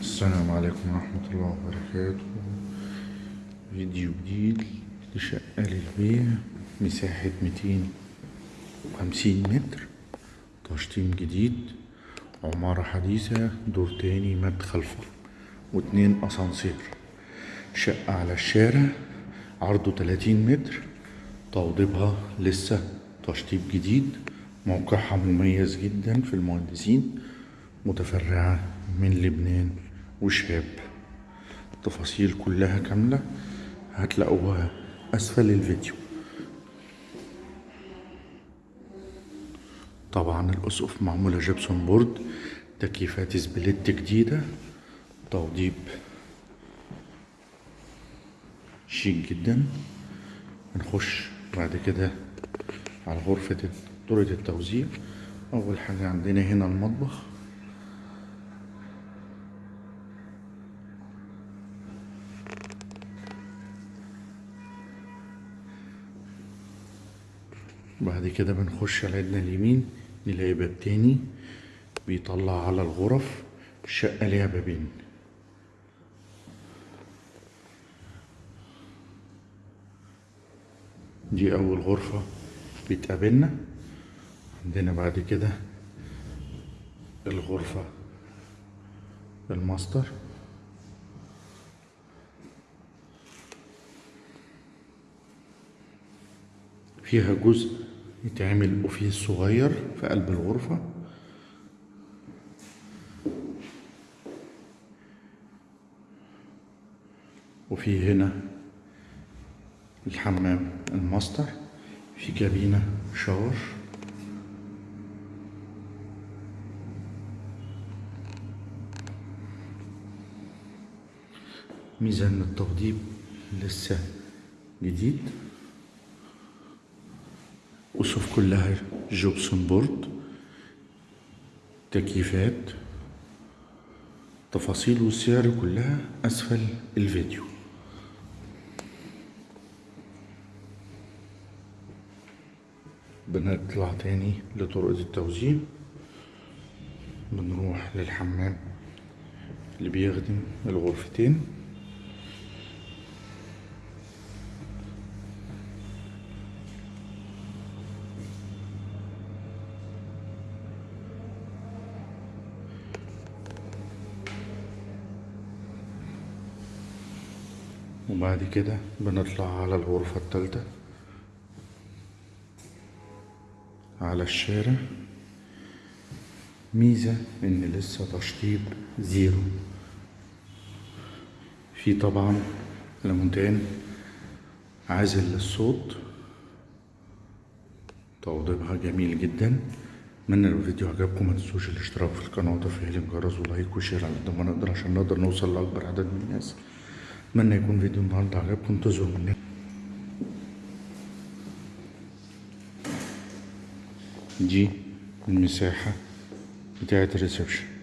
السلام عليكم ورحمة الله وبركاته. فيديو جديد لشقة للبيع مساحة ميتين وخمسين متر. تشطيب جديد عمارة حديثة دور تاني مدخل فرن واتنين أسانسير. شقة على الشارع عرضه تلاتين متر. توضيبها لسه تشطيب جديد. موقعها مميز جدا في المهندسين. متفرعة من لبنان وشهاب. التفاصيل كلها كاملة هتلاقوها أسفل الفيديو. طبعا الأسقف معمولة gypsum board تكييفات split جديدة توضيب شيك جدا. نخش بعد كده على غرفة طرقة التوزيع. أول حاجة عندنا هنا المطبخ. بعد كده بنخش على ايدنا اليمين نلاقي باب تاني بيطلع على الغرف الشقة ليها بابين. دي أول غرفة بتقابلنا. عندنا بعد كده الغرفة الماستر. فيها جزء يتعمل office صغير في قلب الغرفة. وفي هنا الحمام الماستر في كابينة shower. ميزان التوضيب لسه جديد. أسقف كلها gypsum board تكييفات تفاصيل والسعر كلها أسفل الفيديو. بنطلع تاني لطرق التوزيع. بنروح للحمام اللي بيخدم الغرفتين. وبعد كده بنطلع على الغرفة التالتة. على الشارع. ميزة إن لسه تشطيب zero. في طبعا ألوميتال عازل للصوت. توضيبها جميل جدا. اتمنى لو الفيديو عجبكم ما تنسوش الاشتراك في القناة وتفعيل الجرس و like و share على قد ما نقدر عشان نقدر نوصل لأكبر عدد من الناس. اتمنى يكون فيديو النهارده عجبكم انتظروا مني دي المساحة بتاعت الريسبشن.